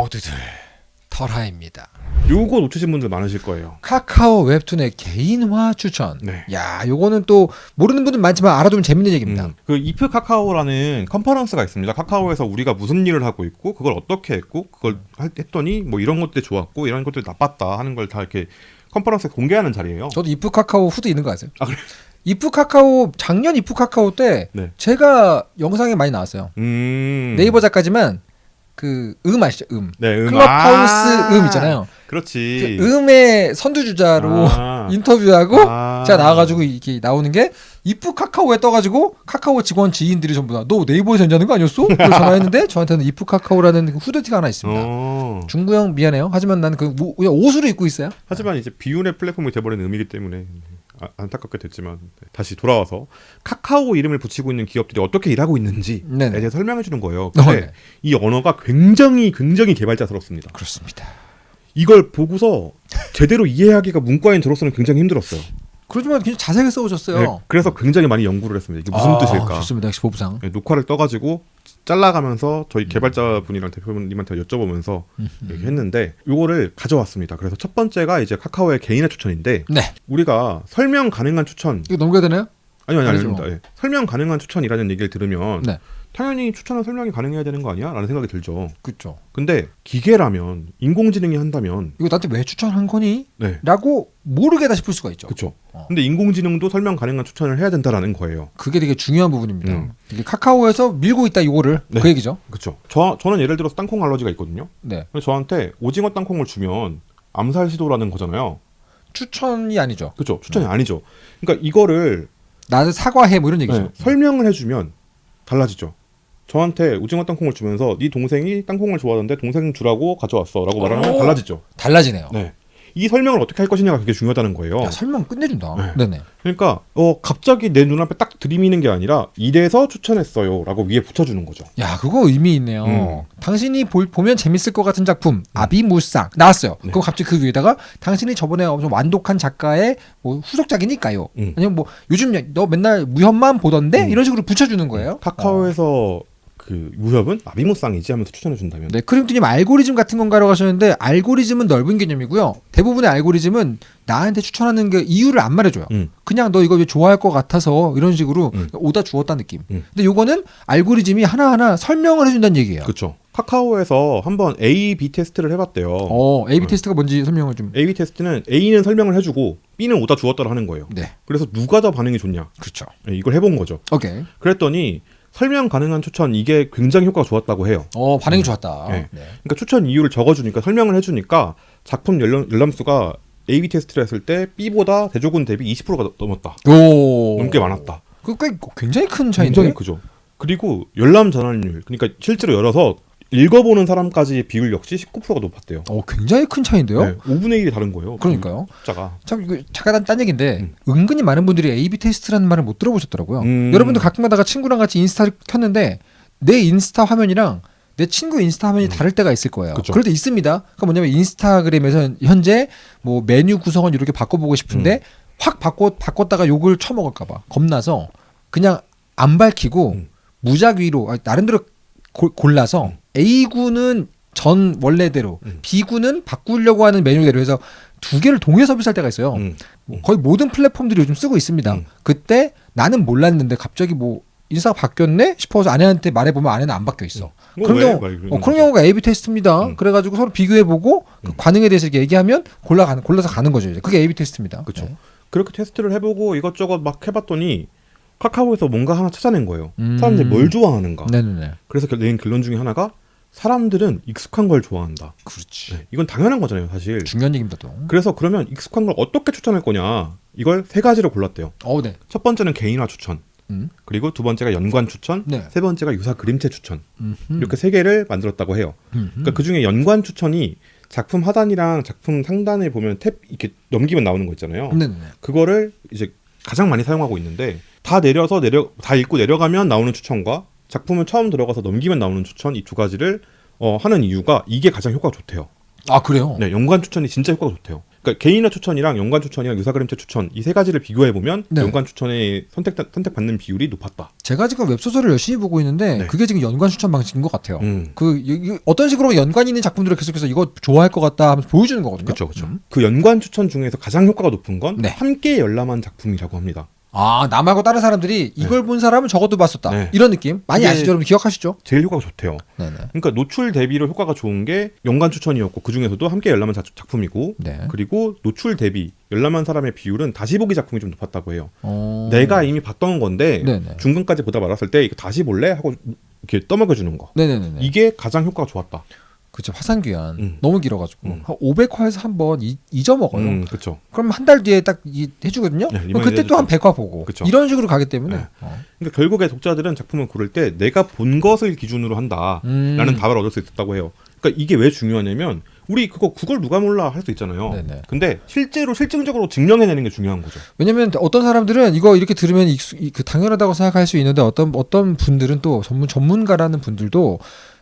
모두들 털하입니다. 요거 놓치신 분들 많으실 거예요. 카카오 웹툰의 개인화 추천. 네. 야, 요거는 또 모르는 분들 많지만 알아두면 재밌는 얘기입니다. 음, 그 이프 카카오라는 컨퍼런스가 있습니다. 카카오에서 우리가 무슨 일을 하고 있고 그걸 어떻게 했고 그걸 할- 했더니 뭐 이런 것들이 좋았고 이런 것들이 나빴다 하는 걸 다 이렇게 컨퍼런스에 공개하는 자리예요. 저도 이프 카카오 후드 있는 거 아세요? 아, 그래요? 이프 카카오 작년 이프 카카오 때 네. 제가 영상에 많이 나왔어요. 음. 네이버 작가지만 그 음 아시죠? 음. 네, 음. 클럽하우스 아, 음 있잖아요. 그렇지. 그 음의 선두주자로 아. 인터뷰하고 아. 제가 나와가지고 이렇게 나오는 게 이프 카카오에 떠가지고 카카오 직원 지인들이 전부 다 너 네이버에서 연주하는 거 아니었어? 그래서 전화했는데 저한테는 이프 카카오라는 그 후드티가 하나 있습니다. 어. 중구형 미안해요. 하지만 나는 그 뭐- 옷으로 입고 있어요. 하지만 이제 비운의 플랫폼이 돼버린 의미이기 때문에 아, 안타깝게 됐지만 네, 다시 돌아와서 카카오 이름을 붙이고 있는 기업들이 어떻게 일하고 있는지에 네네. 대해 설명해 주는 거예요. 어, 근데 네. 이 언어가 굉장히 굉장히 개발자스럽습니다. 그렇습니다. 이걸 보고서 제대로 이해하기가 문과인 저로서는 굉장히 힘들었어요. 그렇지만 굉장히 자세하게 써오셨어요. 네, 그래서 굉장히 많이 연구를 했습니다. 이게 무슨 아, 뜻일까? 좋습니다. 역시 보부상. 네, 녹화를 떠가지고 잘라가면서 저희 음. 개발자분이랑 대표님한테 여쭤보면서 얘기했는데 요거를 가져왔습니다. 그래서 첫 번째가 이제 카카오의 개인의 추천인데 네. 우리가 설명 가능한 추천 이거 넘겨야 되나요? 아니요 아니요. 아닙니다. 예. 설명 가능한 추천이라는 얘기를 들으면 네. 당연히 추천은 설명이 가능해야 되는 거 아니야? 라는 생각이 들죠. 그렇죠. 근데 기계라면 인공지능이 한다면 이거 나한테 왜 추천한 거니? 네 라고 모르게다 싶을 수가 있죠. 그렇죠. 어. 근데 인공지능도 설명 가능한 추천을 해야 된다라는 거예요. 그게 되게 중요한 부분입니다. 음. 이게 카카오에서 밀고 있다 이거를 네. 그 얘기죠. 그렇죠. 저 저는 예를 들어서 땅콩 알러지가 있거든요. 네. 근데 저한테 오징어 땅콩을 주면 암살 시도라는 거잖아요. 추천이 아니죠. 그렇죠. 추천이 네. 아니죠. 그러니까 이거를 나를 사과해 뭐 이런 얘기죠. 네, 설명을 해주면 달라지죠. 저한테 오징어 땅콩을 주면서 네 동생이 땅콩을 좋아하는데 동생 주라고 가져왔어 라고 말하면 오! 달라지죠. 달라지네요. 네. 이 설명을 어떻게 할 것이냐가 그게 중요하다는 거예요. 야, 설명 끝내준다. 네. 네. 네 그러니까 어 갑자기 내 눈앞에 딱 들이미는 게 아니라 이래서 추천했어요 라고 위에 붙여주는 거죠. 야, 그거 의미 있네요. 음. 당신이 볼- 보면 재밌을 것 같은 작품 아비무쌍 나왔어요. 네. 그럼 갑자기 그 위에다가 당신이 저번에 엄청 완독한 작가의 뭐 후속작이니까요. 음. 아니면 뭐 요즘 너 맨날 무협만 보던데 음. 이런 식으로 붙여주는 거예요. 어. 카카오에서 그 무협은 아비무쌍이지 하면서 추천해 준다면 네, 크림트님 알고리즘 같은 건가라고 하셨는데 알고리즘은 넓은 개념이고요. 대부분의 알고리즘은 나한테 추천하는 게 이유를 안 말해줘요. 음. 그냥 너 이거 왜 좋아할 것 같아서 이런 식으로 음. 오다 주었다 느낌. 음. 근데 요거는 알고리즘이 하나하나 설명을 해준다는 얘기예요. 그렇죠. 카카오에서 한번 A/B 테스트를 해봤대요. 어, A/B 음. 테스트가 뭔지 설명을 좀. A/B 테스트는 A는 설명을 해주고 B는 오다 주었다를 하는 거예요. 네, 그래서 누가 더 반응이 좋냐 그렇죠. 네, 이걸 해본 거죠. 오케이. 그랬더니 설명 가능한 추천 이게 굉장히 효과가 좋았다고 해요. 어, 반응이 좋았다. 네. 네. 그러니까 추천 이유를 적어주니까 설명을 해주니까 작품 열람, 열람수가 A/B 테스트를 했을 때 B보다 대조군 대비 20%가 넘었다. 오, 넘게 많았다. 그 꽤 굉장히 큰 차이인데. 굉장히 크죠. 그리고 열람 전환율, 그러니까 실제로 열어서 읽어보는 사람까지의 비율 역시 19%가 높았대요. 어, 굉장히 큰 차이인데요. 네, 5분의 1이 다른 거예요. 그러니까요. 숫자가. 참 이거 잠깐 딴, 딴 얘기인데 음. 은근히 많은 분들이 A/B 테스트라는 말을 못 들어보셨더라고요. 음. 여러분도 가끔 가다가 친구랑 같이 인스타를 켰는데 내 인스타 화면이랑 내 친구 인스타 화면이 다를 때가 있을 거예요. 음. 그쵸. 그럴 때 있습니다. 그러니까 뭐냐면 인스타그램에서 현재 뭐 메뉴 구성을 이렇게 바꿔보고 싶은데 음. 확 바꿔 바꿨다가 욕을 처먹을까봐 겁나서 그냥 안 밝히고 음. 무작위로 아, 나름대로 골- 골라서 음. A군은 전 원래대로 음. B군은 바꾸려고 하는 메뉴대로 해서 두 개를 동시에 서비스할 때가 있어요. 음. 뭐 거의 모든 플랫폼들이 요즘 쓰고 있습니다. 음. 그때 나는 몰랐는데 갑자기 뭐 인사가 바뀌었네 싶어서 아내한테 말해보면 아내는 안 바뀌어 있어. 뭐 그런 왜? 경우, 어, 그런. 경우가 A/B 테스트입니다. 음. 그래가지고 서로 비교해보고 그 음. 반응에 대해서 이렇게 얘기하면 골라 가는 골라서 가는 거죠. 이제. 그게 A/B 테스트입니다. 그쵸. 네. 그렇게 테스트를 해보고 이것저것 막 해봤더니 카카오에서 뭔가 하나 찾아낸 거예요. 음. 사람들이 뭘 좋아하는가. 네네네. 그래서 결- 낸 결론 중에 하나가 사람들은 익숙한 걸 좋아한다. 그렇지. 네, 이건 당연한 거잖아요, 사실. 중요한 얘기입니다 또. 그래서 그러면 익숙한 걸 어떻게 추천할 거냐. 이걸 세 가지로 골랐대요. 어, 네. 첫 번째는 개인화 추천. 음. 그리고 두 번째가 연관 추천. 네. 세 번째가 유사 그림체 추천. 음흠. 이렇게 세 개를 만들었다고 해요. 음흠. 그러니까 그 중에 연관 추천이 작품 하단이랑 작품 상단에 보면 탭 이렇게 넘기면 나오는 거 있잖아요. 네네네. 그거를 이제 가장 많이 사용하고 있는데 다 내려서 내려 다 읽고 내려가면 나오는 추천과 작품을 처음 들어가서 넘기면 나오는 추천 이 두 가지를 어, 하는 이유가 이게 가장 효과가 좋대요. 아 그래요? 네, 연관 추천이 진짜 효과가 좋대요. 그러니까 개인화 추천이랑 연관 추천이랑 유사 그림체 추천 이 세 가지를 비교해 보면 네. 연관 추천에 선택 선택받는 비율이 높았다. 제가 지금 웹 소설을 열심히 보고 있는데 네. 그게 지금 연관 추천 방식인 것 같아요. 음. 그 어떤 식으로 연관 있는 작품들을 계속해서 이거 좋아할 것 같다 하면서 보여주는 거거든요. 그렇죠, 그렇죠. 음. 그 연관 추천 중에서 가장 효과가 높은 건 네. 함께 열람한 작품이라고 합니다. 아 남하고 다른 사람들이 이걸 본 사람은 적어도 봤었다. 네. 이런 느낌 많이 아시죠? 여러분 기억하시죠? 제일 효과가 좋대요. 네네. 그러니까 노출 대비로 효과가 좋은 게 연관 추천이었고 그 중에서도 함께 열람한 자- 작품이고 네. 그리고 노출 대비 열람한 사람의 비율은 다시 보기 작품이 좀 높았다고 해요. 어... 내가 이미 봤던 건데 네네. 중간까지 보다 말았을 때 이거 다시 볼래 하고 이렇게 떠먹여 주는 거. 네네네. 이게 가장 효과가 좋았다. 그렇죠. 화산 귀환 음. 너무 길어가지고 음. 한 500화에서 한 번 잊어먹어요. 음, 그렇죠. 그럼 한 달 뒤에 딱 이, 해주거든요. 네, 그럼 그때 또한 해주죠. 100화 보고 그쵸. 이런 식으로 가기 때문에 네. 어. 그러니까 결국에 독자들은 작품을 고를 때 내가 본 것을 기준으로 한다라는 음. 답을 얻을 수 있었다고 해요. 그러니까 이게 왜 중요하냐면 우리 그거 그걸 누가 몰라 할 수 있잖아요. 네네. 근데 실제로 실증적으로 증명해내는 게 중요한 거죠. 왜냐면 어떤 사람들은 이거 이렇게 들으면 이- 그 당연하다고 생각할 수 있는데 어떤 어떤 분들은 또 전문 전문가라는 분들도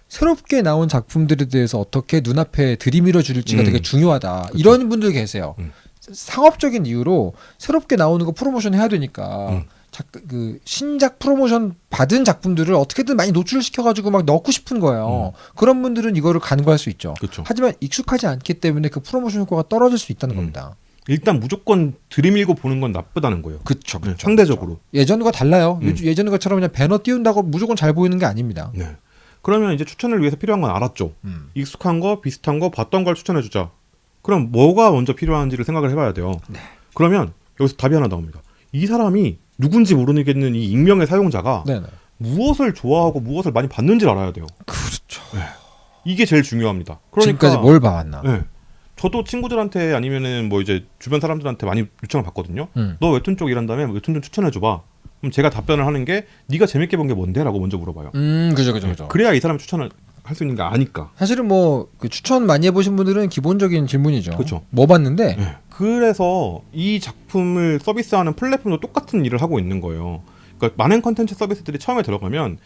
새롭게 나온 작품들에 대해서 어떻게 눈앞에 들이밀어 줄지가 음. 되게 중요하다. 이런 분들 계세요. 음. 상업적인 이유로 새롭게 나오는 거 프로모션 해야 되니까 음. 작, 그 신작 프로모션 받은 작품들을 어떻게든 많이 노출시켜 가지고 막 넣고 싶은 거예요. 그런 분들은 이거를 간과할 수 있죠. 그렇죠. 하지만 익숙하지 않기 때문에 그 프로모션 효과가 떨어질 수 있다는 음. 겁니다. 일단 무조건 들이밀고 보는 건 나쁘다는 거예요. 그렇죠. 네, 상대적으로. 예전과 달라요. 음. 요즘 예전 것처럼 그냥 배너 띄운다고 무조건 잘 보이는 게 아닙니다. 네. 그러면 이제 추천을 위해서 필요한 건 알았죠. 음. 익숙한 거, 비슷한 거, 봤던 걸 추천해 주자. 그럼 뭐가 먼저 필요한지를 생각을 해봐야 돼요. 네. 그러면 여기서 답이 하나 나옵니다. 이 사람이 누군지 모르겠는 이 익명의 사용자가 네네. 무엇을 좋아하고 무엇을 많이 봤는지를 알아야 돼요. 그렇죠. 이게 제일 중요합니다. 그러니까 지금까지 뭘 봐왔나? 네. 저도 친구들한테 아니면은 뭐 이제 주변 사람들한테 많이 요청을 받거든요. 음. 너 웹툰 쪽 일한다며 웹툰 좀 추천해 줘봐. 그럼 제가 답변을 하는 게 네가 재밌게 본 게 뭔데라고 먼저 물어봐요. 음, 그죠, 그죠, 그죠. 그래야 이 사람이 추천을 할 수 있는 게 아니까. 사실은 뭐 그 추천 많이 해보신 분들은 기본적인 질문이죠. 그쵸. 뭐 봤는데? 네. 그래서 이 작품을 서비스하는 플랫폼도 똑같은 일을 하고 있는 거예요. 그러니까 많은 컨텐츠 서비스들이 처음에 들어가면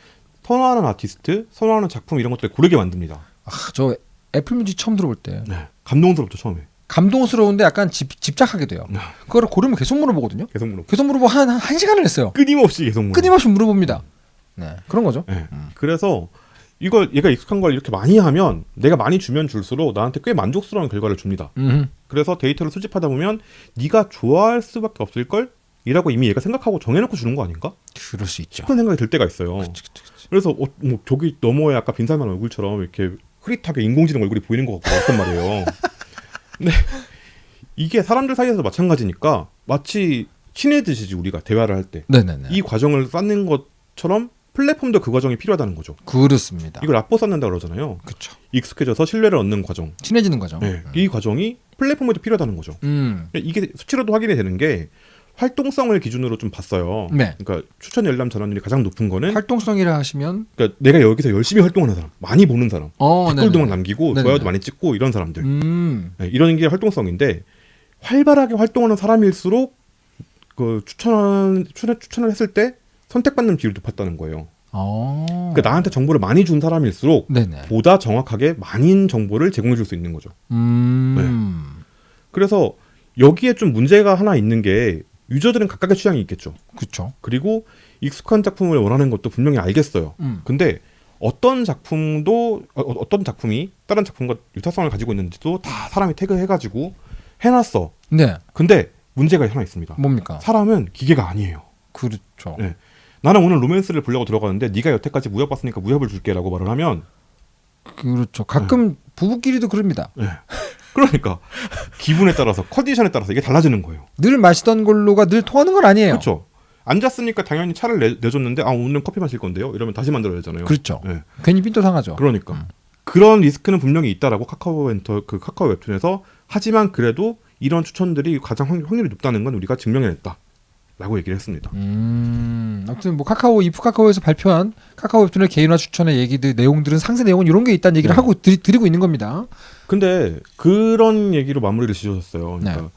선호하는 아티스트, 선호하는 작품 이런 것들을 고르게 만듭니다. 아, 저 애플뮤직 처음 들어볼 때 네. 감동스럽죠 처음에. 감동스러운데 약간 집, 집착하게 돼요. 네. 그거를 고르면 계속 물어보거든요. 계속 물어. 계속 물어보 한, 한 시간을 했어요. 끊임없이 계속 물어. 끊임없이 물어봅니다. 네, 그런 거죠. 네. 음. 그래서 이걸 얘가 익숙한 걸 이렇게 많이 하면 내가 많이 주면 줄수록 나한테 꽤 만족스러운 결과를 줍니다. 음. 그래서 데이터를 수집하다 보면 네가 좋아할 수밖에 없을 걸 이라고 이미 얘가 생각하고 정해놓고 주는 거 아닌가 그럴 수 있죠. 싶은 생각이 들 때가 있어요. 그치, 그치, 그치. 그래서 어, 뭐 저기 너머에 아까 빈살만 얼굴처럼 이렇게 흐릿하게 인공지능 얼굴이 보이는 것 같고 어떤 말이에요. 근데 이게 사람들 사이에서 마찬가지니까 마치 친해지지 우리가 대화를 할 때 이. 과정을 쌓는 것처럼 플랫폼도 그 과정이 필요하다는 거죠. 그렇습니다. 이걸 앞보 쌓는다 그러잖아요. 그렇죠. 익숙해져서 신뢰를 얻는 과정. 친해지는 거죠. 네, 이 과정이 플랫폼에도 필요하다는 거죠. 음. 이게 수치로도 확인이 되는 게 활동성을 기준으로 좀 봤어요. 네. 그러니까 추천 열람 전환율이 가장 높은 거는 활동성이라 하시면 그러니까 내가 여기서 열심히 활동하는 사람, 많이 보는 사람, 어, 댓글도 막 네네. 남기고 네네네. 좋아요도 많이 찍고 이런 사람들, 음. 네, 이런 게 활동성인데 활발하게 활동하는 사람일수록 그 추천 추천 추천을 했을 때 선택받는 비율이 높았다는 거예요. 어. 그러니까 나한테 정보를 많이 준 사람일수록 네네. 보다 정확하게 많은 정보를 제공해 줄 수 있는 거죠. 음. 그래서 여기에 좀 문제가 하나 있는 게 유저들은 각각의 취향이 있겠죠. 그렇죠. 그리고 익숙한 작품을 원하는 것도 분명히 알겠어요. 음. 근데 어떤 작품도 어, 어떤 작품이 다른 작품과 유사성을 가지고 있는지도 다 사람이 태그해가지고 해놨어. 네. 근데 문제가 하나 있습니다. 뭡니까? 사람은 기계가 아니에요. 그렇죠. 네. 나는 오늘 로맨스를 보려고 들어가는데 네가 여태까지 무협 봤으니까 무협을 줄게라고 말을 하면 그렇죠. 가끔 부부끼리도 그럽니다. 네. 그러니까 기분에 따라서 컨디션에 따라서 이게 달라지는 거예요. 늘 마시던 걸로가 늘 통하는 건 아니에요. 그렇죠. 앉았으니까 당연히 차를 내, 내줬는데 아 오늘은 커피 마실 건데요. 이러면 다시 만들어야 되잖아요. 그렇죠. 네. 괜히 삔또 상하죠. 그러니까 음. 그런 리스크는 분명히 있다라고 카카오 엔터 그 카카오 웹툰에서 하지만 그래도 이런 추천들이 가장 확- 확률이 높다는 건 우리가 증명해냈다 라고 얘기를 했습니다. 음, 아무튼 뭐 카카오 이프 카카오에서 발표한 카카오 웹툰의 개인화 추천의 얘기들 내용들은 상세 내용은 이런 게 있다는 얘기를 네. 하고 드리, 드리고 있는 겁니다. 근데 그런 얘기로 마무리를 지으셨어요. 그러니까 네.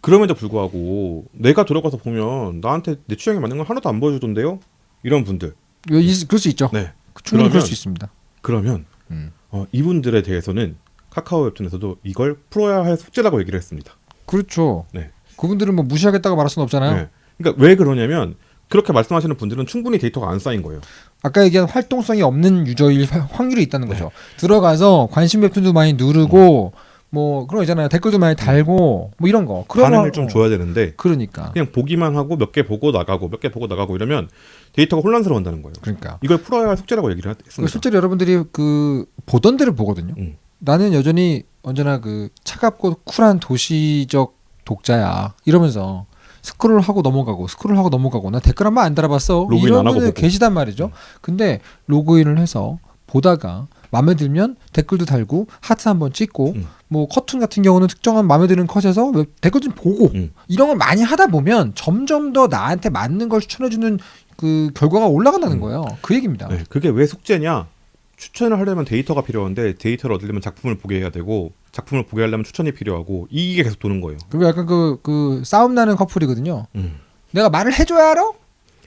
그럼에도 불구하고 내가 들어가서 보면 나한테 내 취향에 맞는 걸 하나도 안 보여주던데요? 이런 분들. 이거 있- 그럴 수 있죠. 네. 충분히 그럴 그러면- 수 있습니다. 그러면 음. 어, 이분들에 대해서는 카카오 웹툰에서도 이걸 풀어야 할 숙제라고 얘기를 했습니다. 그렇죠. 네. 그분들은 뭐 무시하겠다고 말할 수는 없잖아요. 네. 그러니까 왜 그러냐면 그렇게 말씀하시는 분들은 충분히 데이터가 안 쌓인 거예요. 아까 얘기한 활동성이 없는 유저일 화- 확률이 있다는 거죠. 들어가서 관심 웹툰도 많이 누르고 뭐 그런 거 있잖아요. 댓글도 많이 달고 뭐 이런 거. 그런 반응을 거- 좀 어, 줘야 되는데 그러니까. 그냥 보기만 하고 몇 개 보고 나가고 몇 개 보고 나가고 이러면 데이터가 혼란스러운다는 거예요. 그러니까. 이걸 풀어야 할 숙제라고 얘기를 그 했습니다. 실제로 여러분들이 그 보던 데를 보거든요. 음. 나는 여전히 언제나 그 차갑고 쿨한 도시적 독자야 이러면서 스크롤 하고 넘어가고 스크롤 하고 넘어가고 나 댓글 한 번 안 달아봤어 로그인 이런 안 하고 분들. 계시단 말이죠. 음. 근데 로그인을 해서 보다가 마음에 들면 댓글도 달고 하트 한번 찍고 음. 뭐 컷툰 같은 경우는 특정한 마음에 드는 컷에서 웹- 댓글 좀 보고 음. 이런 걸 많이 하다 보면 점점 더 나한테 맞는 걸 추천해주는 그 결과가 올라간다는 음. 거예요. 그 얘기입니다. 네, 그게 왜 숙제냐? 추천을 하려면 데이터가 필요한데 데이터를 얻으려면 작품을 보게 해야 되고 작품을 보게 하려면 추천이 필요하고 이게 계속 도는 거예요. 그리고 약간 그, 그 싸움 나는 커플이거든요. 음. 내가 말을 해줘야 알아?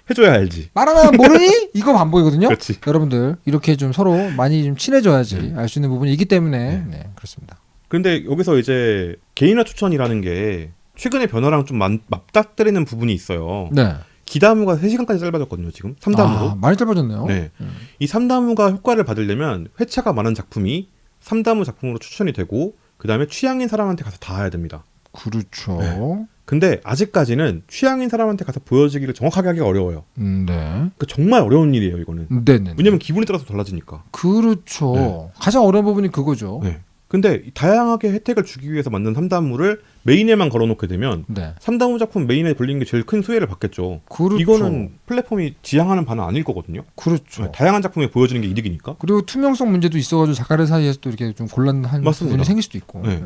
해줘야 알지. 말 안 하면 모르니? 이거 안 보이거든요. 그렇지. 여러분들 이렇게 좀 서로 많이 좀 친해져야지 네. 알수 있는 부분이 있기 때문에 네. 네, 그렇습니다. 근데 여기서 이제 개인화 추천이라는 게 최근의 변화랑 좀 맞, 맞닥뜨리는 부분이 있어요. 네. 기다무가 3시간까지 짧아졌거든요, 지금. 3다무로. 아, 많이 짧아졌네요. 네. 음. 이 3다무가 효과를 받으려면 회차가 많은 작품이 3다무 작품으로 추천이 되고 그다음에 취향인 사람한테 가서 닿아야 됩니다. 그렇죠. 네. 근데 아직까지는 취향인 사람한테 가서 보여지기를 정확하게 하기가 어려워요. 음, 네. 그 정말 어려운 일이에요, 이거는. 네 네. 왜냐면 기분에 따라서 달라지니까. 그렇죠. 네. 가장 어려운 부분이 그거죠. 네. 근데 이 다양하게 혜택을 주기 위해서 만든 3다무를 메인에만 걸어놓게 되면 네. 3다무 작품 메인에 걸리는 게 제일 큰 수혜를 받겠죠. 그렇죠. 이거는 플랫폼이 지향하는 바는 아닐 거거든요. 그렇죠. 네, 다양한 작품이 보여지는 게 이득이니까. 그리고 투명성 문제도 있어가지고 작가들 사이에서 또 이렇게 좀 곤란한 맞습니다. 부분이 생길 수도 있고. 네.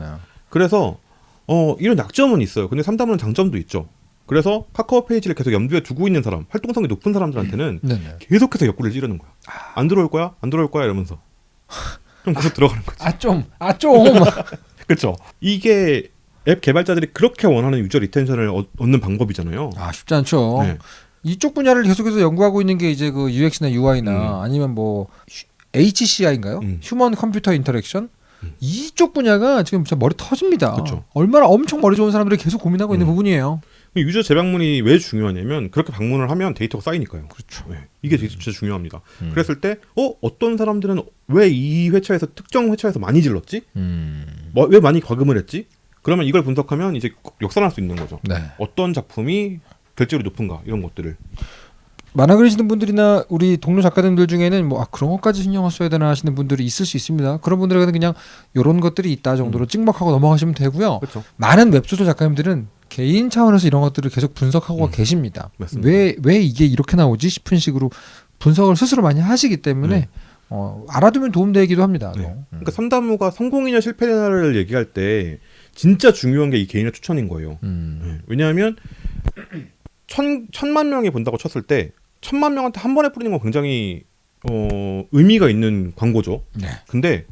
그래서 어 이런 약점은 있어요. 근데 3다무는 장점도 있죠. 그래서 카카오 페이지를 계속 염두에 두고 있는 사람, 활동성이 높은 사람들한테는 네네. 계속해서 옆구리를 찌르는 거야. 안 들어올 거야? 안 들어올 거야? 이러면서. 그럼 계속 들어가는 거지. 아 좀, 아 좀. 그렇죠. 이게 앱 개발자들이 그렇게 원하는 유저 리텐션을 얻- 얻는 방법이잖아요. 아 쉽지 않죠. 네. 이쪽 분야를 계속해서 연구하고 있는 게 이제 그 UX나 UI나 음. 아니면 뭐 HCI인가요? 음. human computer interaction. 음. 이쪽 분야가 지금 진짜 머리 터집니다. 그쵸. 얼마나 엄청 머리 좋은 사람들이 계속 고민하고 있는 음. 부분이에요. user 재방문이 왜 중요하냐면 그렇게 방문을 하면 데이터가 쌓이니까요. 그렇죠. 네. 이게 되게 진짜 중요합니다. 음. 그랬을 때, 어, 어떤 사람들은 왜 이 회차에서 특정 회차에서 많이 질렀지? 음. 뭐, 왜 많이 과금을 했지? 그러면 이걸 분석하면 이제 역산할 수 있는 거죠. 네. 어떤 작품이 결제율이 높은가 이런 것들을. 만화 그리시는 분들이나 우리 동료 작가님들 중에는 뭐 아, 그런 것까지 신경을 써야 되나 하시는 분들이 있을 수 있습니다. 그런 분들에게는 그냥 이런 것들이 있다 정도로 찍먹하고 넘어가시면 되고요. 그렇죠. 많은 웹소설 작가님들은 개인 차원에서 이런 것들을 계속 분석하고 음. 계십니다. 맞습니다. 왜 왜 이게 이렇게 나오지 싶은 식으로 분석을 스스로 많이 하시기 때문에 네. 어, 알아두면 도움되기도 합니다. 네. 또. 음. 그러니까 삼다무가 성공이냐 실패냐를 얘기할 때 진짜 중요한 게 이 개인의 추천인 거예요. 음. 네. 왜냐하면 천 천만 명이 본다고 쳤을 때 천만 명한테 한 번에 뿌리는 건 굉장히 어, 의미가 있는 광고죠. 네. 근데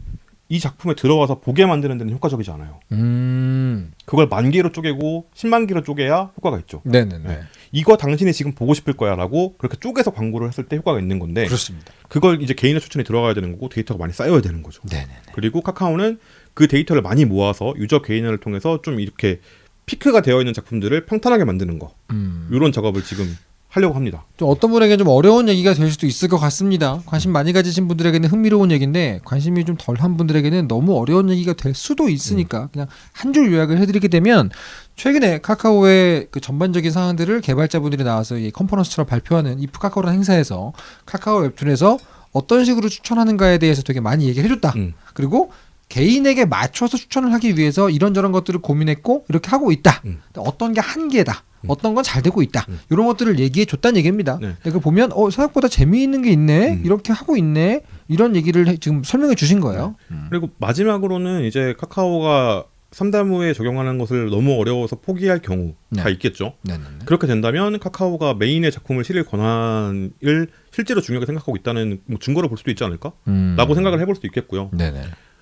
이 작품에 들어와서 보게 만드는 데는 효과적이지 않아요. 음. 그걸 만 개로 쪼개고 10만 개로 쪼개야 효과가 있죠. 네네네. 네. 이거 당신이 지금 보고 싶을 거야라고 그렇게 쪼개서 광고를 했을 때 효과가 있는 건데 그렇습니다. 그걸 이제 개인의 추천이 들어가야 되는 거고 데이터가 많이 쌓여야 되는 거죠. 네네. 그리고 카카오는 그 데이터를 많이 모아서 유저 개인화를 통해서 좀 이렇게 피크가 되어 있는 작품들을 평탄하게 만드는 거 음. 이런 작업을 지금 하려고 합니다. 좀 어떤 분에게는 좀 어려운 얘기가 될 수도 있을 것 같습니다. 관심 많이 가지신 분들에게는 흥미로운 얘기인데 관심이 좀 덜한 분들에게는 너무 어려운 얘기가 될 수도 있으니까 그냥 한 줄 요약을 해드리게 되면 최근에 카카오의 그 전반적인 사항들을 개발자분들이 나와서 이 컨퍼런스처럼 발표하는 이 카카오라는 행사에서 카카오 웹툰에서 어떤 식으로 추천하는가에 대해서 되게 많이 얘기를 해줬다. 음. 그리고 개인에게 맞춰서 추천을 하기 위해서 이런저런 것들을 고민했고 이렇게 하고 있다. 음. 어떤 게 한계다. 음. 어떤 건 잘 되고 있다. 음. 이런 것들을 얘기해 줬다는 얘기입니다. 네. 근데 그 보면 어 생각보다 재미있는 게 있네. 음. 이렇게 하고 있네. 이런 얘기를 해- 지금 설명해 주신 거예요. 음. 그리고 마지막으로는 이제 카카오가 삼다무에 적용하는 것을 너무 어려워서 포기할 경우가 네. 있겠죠. 네네네. 그렇게 된다면 카카오가 메인의 작품을 실을 권한을 실제로 중요하게 생각하고 있다는 뭐 증거를 볼 수도 있지 않을까? 음. 라고 생각을 해볼 수도 있겠고요. 네네.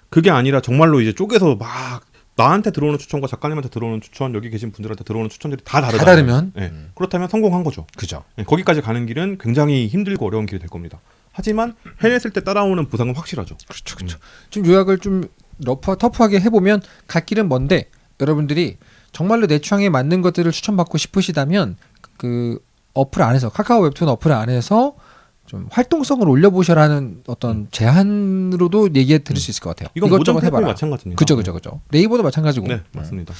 그게 아니라 정말로 이제 쪼개서 막 나한테 들어오는 추천과 작가님한테 들어오는 추천, 여기 계신 분들한테 들어오는 추천들이 다 다르다. 다 다르면 네. 음. 그렇다면 성공한 거죠. 그죠. 네, 거기까지 가는 길은 굉장히 힘들고 어려운 길이 될 겁니다. 하지만 해냈을 때 따라오는 보상은 확실하죠. 그렇죠, 그렇죠. 좀 요약을 좀 rough 터프하게 해보면 갈 길은 먼데 여러분들이 정말로 내 취향에 맞는 것들을 추천받고 싶으시다면 그 어플 안에서 카카오 웹툰 어플 안에서 좀 활동성을 올려보셔라는 어떤 제안으로도 얘기해 드릴 수 있을 것 같아요. 이건 모든 해봐라. 마찬가지입니다. 그죠, 그죠, 그죠. 네이버도 마찬가지고. 네, 맞습니다.